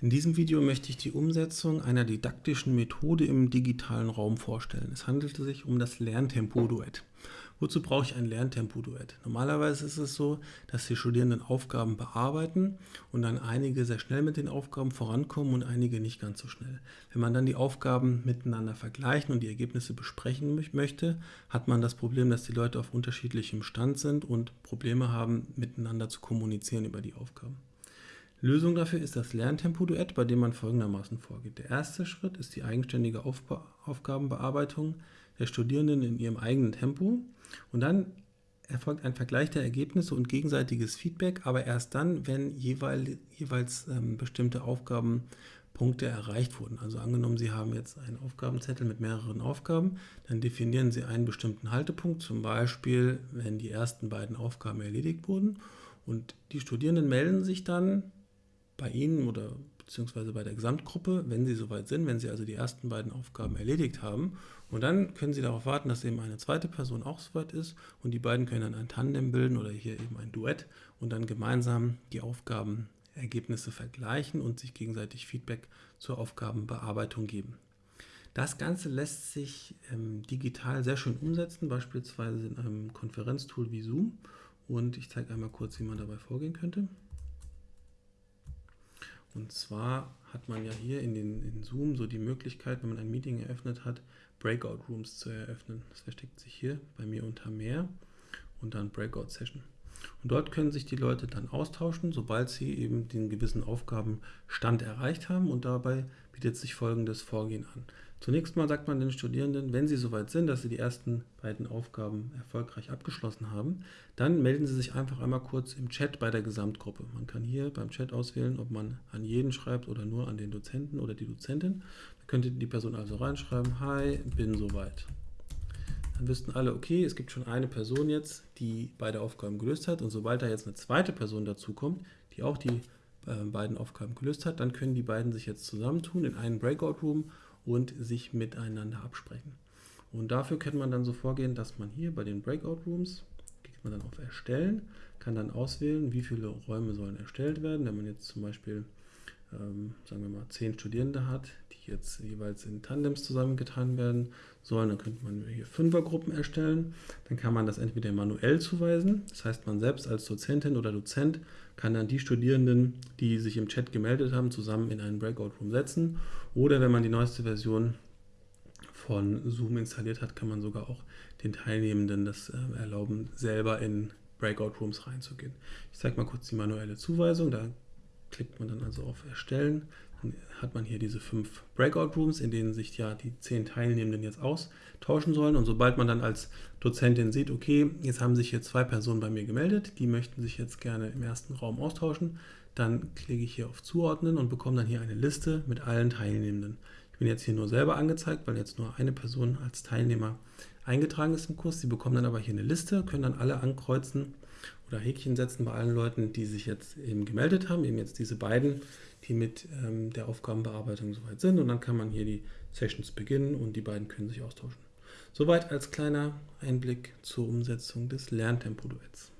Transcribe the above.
In diesem Video möchte ich die Umsetzung einer didaktischen Methode im digitalen Raum vorstellen. Es handelte sich um das Lerntempo-Duett. Wozu brauche ich ein Lerntempo-Duett? Normalerweise ist es so, dass die Studierenden Aufgaben bearbeiten und dann einige sehr schnell mit den Aufgaben vorankommen und einige nicht ganz so schnell. Wenn man dann die Aufgaben miteinander vergleichen und die Ergebnisse besprechen möchte, hat man das Problem, dass die Leute auf unterschiedlichem Stand sind und Probleme haben, miteinander zu kommunizieren über die Aufgaben. Lösung dafür ist das Lerntempo-Duett, bei dem man folgendermaßen vorgeht. Der erste Schritt ist die eigenständige Aufba Aufgabenbearbeitung der Studierenden in ihrem eigenen Tempo und dann erfolgt ein Vergleich der Ergebnisse und gegenseitiges Feedback, aber erst dann, wenn jeweil, jeweils ähm, bestimmte Aufgabenpunkte erreicht wurden. Also angenommen, Sie haben jetzt einen Aufgabenzettel mit mehreren Aufgaben, dann definieren Sie einen bestimmten Haltepunkt, zum Beispiel, wenn die ersten beiden Aufgaben erledigt wurden und die Studierenden melden sich dann bei Ihnen oder beziehungsweise bei der Gesamtgruppe, wenn Sie soweit sind, wenn Sie also die ersten beiden Aufgaben erledigt haben. Und dann können Sie darauf warten, dass eben eine zweite Person auch soweit ist und die beiden können dann ein Tandem bilden oder hier eben ein Duett und dann gemeinsam die Aufgabenergebnisse vergleichen und sich gegenseitig Feedback zur Aufgabenbearbeitung geben. Das Ganze lässt sich ähm, digital sehr schön umsetzen, beispielsweise in einem Konferenztool wie Zoom. Und ich zeige einmal kurz, wie man dabei vorgehen könnte. Und zwar hat man ja hier in, den, in Zoom so die Möglichkeit, wenn man ein Meeting eröffnet hat, Breakout Rooms zu eröffnen. Das versteckt sich hier bei mir unter Mehr und dann Breakout Session. Und dort können sich die Leute dann austauschen, sobald sie eben den gewissen Aufgabenstand erreicht haben. Und dabei bietet sich folgendes Vorgehen an. Zunächst mal sagt man den Studierenden, wenn sie soweit sind, dass sie die ersten beiden Aufgaben erfolgreich abgeschlossen haben, dann melden sie sich einfach einmal kurz im Chat bei der Gesamtgruppe. Man kann hier beim Chat auswählen, ob man an jeden schreibt oder nur an den Dozenten oder die Dozentin. Da könnte die Person also reinschreiben, hi, bin soweit. Dann wüssten alle, okay, es gibt schon eine Person jetzt, die beide Aufgaben gelöst hat und sobald da jetzt eine zweite Person dazukommt, die auch die äh, beiden Aufgaben gelöst hat, dann können die beiden sich jetzt zusammentun in einen Breakout-Room und sich miteinander absprechen. Und dafür kann man dann so vorgehen, dass man hier bei den Breakout Rooms, klickt man dann auf Erstellen, kann dann auswählen, wie viele Räume sollen erstellt werden. Wenn man jetzt zum Beispiel, ähm, sagen wir mal, zehn Studierende hat, jetzt jeweils in Tandems zusammengetan werden sollen, dann könnte man hier Fünfergruppen erstellen. Dann kann man das entweder manuell zuweisen, das heißt, man selbst als Dozentin oder Dozent kann dann die Studierenden, die sich im Chat gemeldet haben, zusammen in einen Breakout Room setzen. Oder wenn man die neueste Version von Zoom installiert hat, kann man sogar auch den Teilnehmenden das äh, erlauben, selber in Breakout Rooms reinzugehen. Ich zeige mal kurz die manuelle Zuweisung. Da klickt man dann also auf Erstellen. Dann hat man hier diese fünf Breakout Rooms, in denen sich ja die zehn Teilnehmenden jetzt austauschen sollen. Und sobald man dann als Dozentin sieht, okay, jetzt haben sich hier zwei Personen bei mir gemeldet, die möchten sich jetzt gerne im ersten Raum austauschen, dann klicke ich hier auf Zuordnen und bekomme dann hier eine Liste mit allen Teilnehmenden. Ich bin jetzt hier nur selber angezeigt, weil jetzt nur eine Person als Teilnehmer eingetragen ist im Kurs. Sie bekommen dann aber hier eine Liste, können dann alle ankreuzen oder Häkchen setzen bei allen Leuten, die sich jetzt eben gemeldet haben, eben jetzt diese beiden, die mit ähm, der Aufgabenbearbeitung soweit sind. Und dann kann man hier die Sessions beginnen und die beiden können sich austauschen. Soweit als kleiner Einblick zur Umsetzung des Lerntempo-Duets.